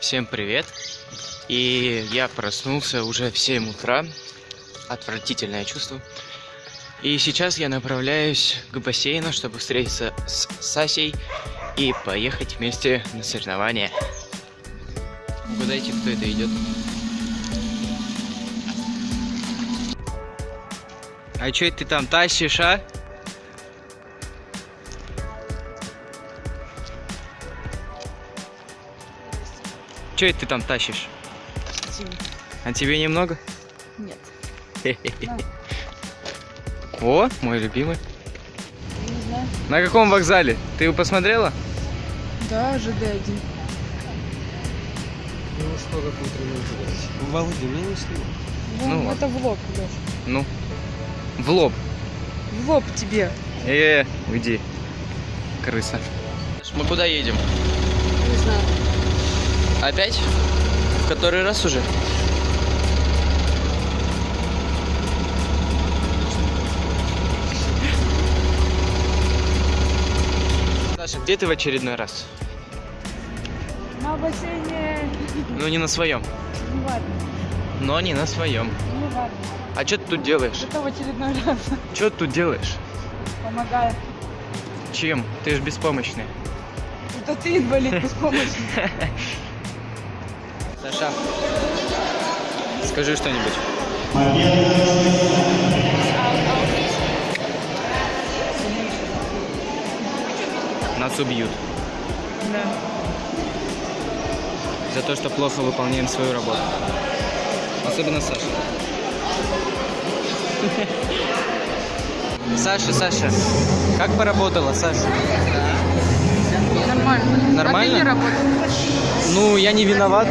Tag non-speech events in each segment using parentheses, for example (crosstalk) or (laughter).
Всем привет! И я проснулся уже в 7 утра. Отвратительное чувство. И сейчас я направляюсь к бассейну, чтобы встретиться с Сасей и поехать вместе на соревнования. Угадайте, кто это идет? А чё это ты там тащишь, а? Чё это ты там тащишь? Тебе. А тебе немного? Нет. О, мой любимый. Не знаю. На каком вокзале? Ты его посмотрела? Да, ЖД-1. Ну, сколько будет ремонтировать? Володя, меня не снимай. Ну Ну, это в лоб, Лёш. Ну, в лоб. В лоб тебе. Э, -э уйди, крыса. Мы куда едем? Не знаю. Опять? В который раз уже? Саша, где ты в очередной раз? На бассейне. Ну, не на своем. Ну ладно. Но не на своем. Ну ладно. А что ты тут делаешь? Это в очередной раз. Что ты тут делаешь? Помогаю. Чем? Ты же беспомощный. Это ты инвалид беспомощный. (laughs) Саша, скажи что-нибудь. Нас убьют Да. за то, что плохо выполняем свою работу. Особенно Саша. (laughs) Саша, Саша, как поработала, Саша? Нормально. Нормально? А ты не работаешь? Ну, я не виноват.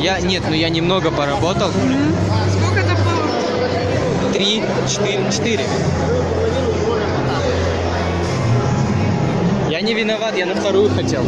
Я, нет, ну я немного поработал. Сколько это было? Три, четыре, четыре. Я не виноват, я на вторую хотел.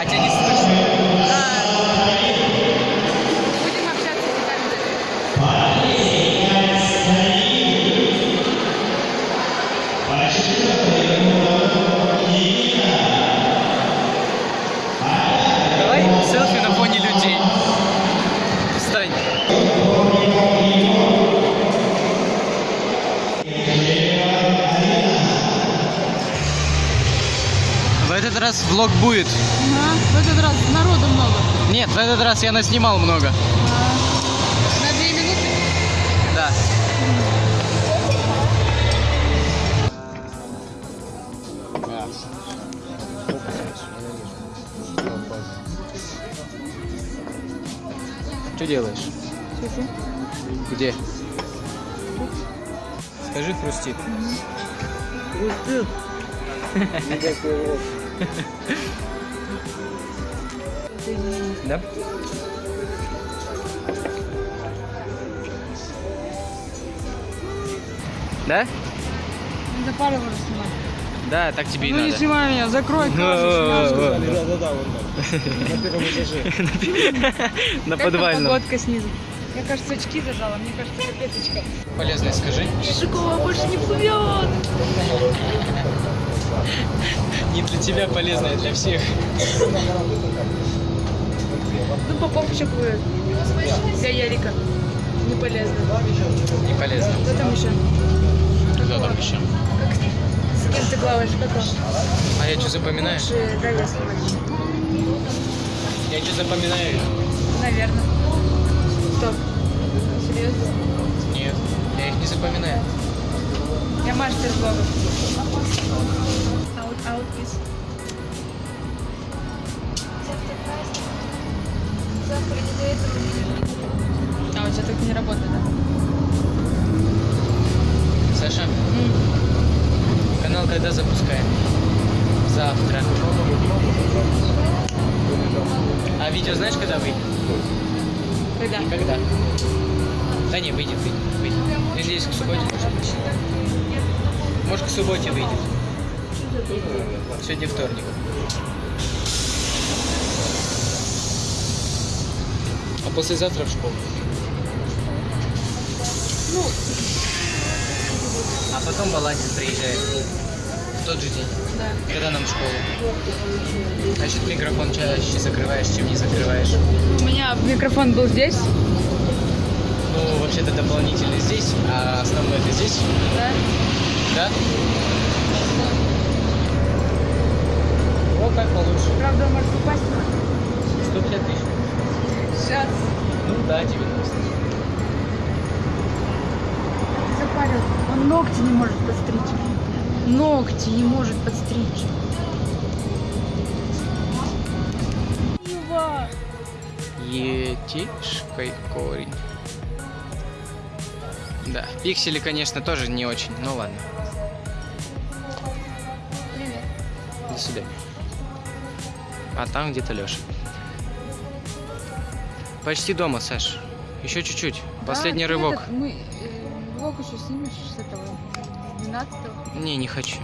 А тебя этот раз влог будет. Ага. В этот раз народу много. Нет, в этот раз я наснимал много. На две минуты. Да. Что делаешь? Сижу. Где? Скажи, хрустит. (laughs) Да? Да? Надо пару раз снимать. Да, так тебе и Ну не надо. снимай меня, закрой красочку. Да-да-да, вон там. На первом этаже. (laughs) (laughs) На Как подвальном. погодка снизу? Мне кажется, очки зажала, мне кажется, капеточка. Полезное скажи. Шишикова больше не плывет. Не для тебя полезное, для всех. Ну, еще плывет. Для Ярика. Не полезно. Не полезно. Кто там еще? Кто там еще? Как с, кем ты плаваешь? Как он? А я что запоминаю? Лучше дай я снимать. Я что запоминаю? Наверное. Что? Серьезно? Нет, я их не запоминаю. Я мастер блогов. Аут, аут, из. А, у тебя так не работает, да? Саша, канал когда запускаем? завтра. А видео знаешь, когда выйдет? Когда? Когда? Да не, выйдет, выйдет, выйдет. Надеюсь, к субботе. Может, к субботе выйдет. Сегодня вторник. А послезавтра в школу. Ну, А потом Баландин приезжает. В тот же день. да. Когда нам в школу. Значит, микрофон чаще закрываешь, чем не закрываешь. У меня микрофон был здесь, Ну, вообще-то дополнительный здесь, а основной это здесь. да? Да? Ну да, 90. Запарил. Он ногти не может подстричь. Ногти не может подстричь. Етишкой корень. Да, пиксели, конечно, тоже не очень, но ладно. Привет. До свидания. А там где-то Леша. Почти дома, Саш. Еще чуть-чуть. Последний Да, ты рывок. этот, мы э, влог еще снимешь с этого, с 12 Не, не хочу.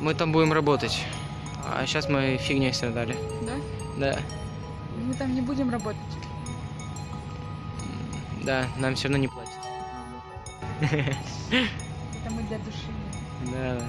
Мы там будем работать. А сейчас мы фигней страдали. да? Да. Мы там не будем работать. Да, нам все равно не платят. (laughs) Это мы для души. Да, да.